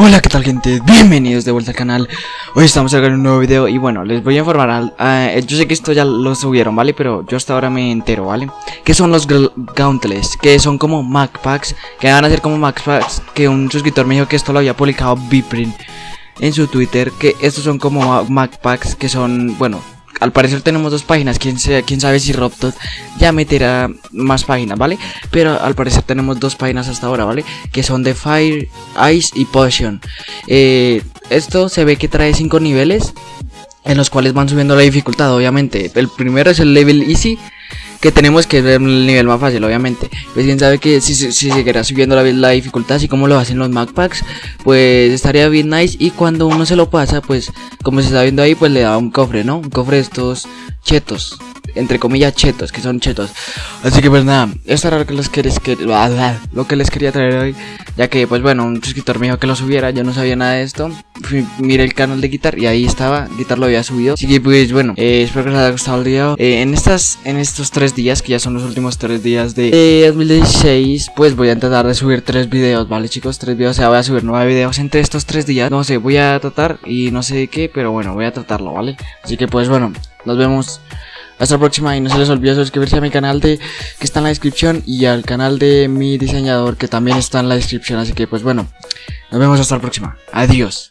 Hola, ¿qué tal gente? Bienvenidos de vuelta al canal Hoy estamos sacando un nuevo video y bueno, les voy a informar al, uh, Yo sé que esto ya lo subieron, ¿vale? Pero yo hasta ahora me entero, ¿vale? Que son los Gauntless, que son como Mac Packs Que van a ser como Mac Packs Que un suscriptor me dijo que esto lo había publicado Bprint En su Twitter Que estos son como Mac Packs que son, bueno al parecer tenemos dos páginas, quién, quién sabe si Robtot ya meterá más páginas, ¿vale? Pero al parecer tenemos dos páginas hasta ahora, ¿vale? Que son de Fire, Ice y Potion. Eh, esto se ve que trae cinco niveles en los cuales van subiendo la dificultad, obviamente. El primero es el level easy, que tenemos que ver el nivel más fácil, obviamente. Pues quién sabe que si, si seguirá subiendo la, la, dificultad, así como lo hacen los Mac Packs, pues estaría bien nice. Y cuando uno se lo pasa, pues como se está viendo ahí, pues le da un cofre, ¿no? Un cofre de estos chetos entre comillas chetos, que son chetos. Así que pues nada, esto era lo que les quería, lo que les quería traer hoy, ya que pues bueno, un suscriptor me dijo que lo subiera, yo no sabía nada de esto. Fui, miré el canal de Guitar y ahí estaba, Guitar lo había subido. Así que pues bueno, eh, espero que les haya gustado el video. Eh, en estas en estos tres días, que ya son los últimos tres días de 2016, pues voy a tratar de subir tres videos, ¿vale chicos? Tres videos, o sea, voy a subir nueve videos entre estos tres días. No sé, voy a tratar y no sé qué, pero bueno, voy a tratarlo, ¿vale? Así que pues bueno, nos vemos hasta la próxima y no se les olvide suscribirse a mi canal de que está en la descripción y al canal de mi diseñador que también está en la descripción. Así que pues bueno, nos vemos hasta la próxima. Adiós.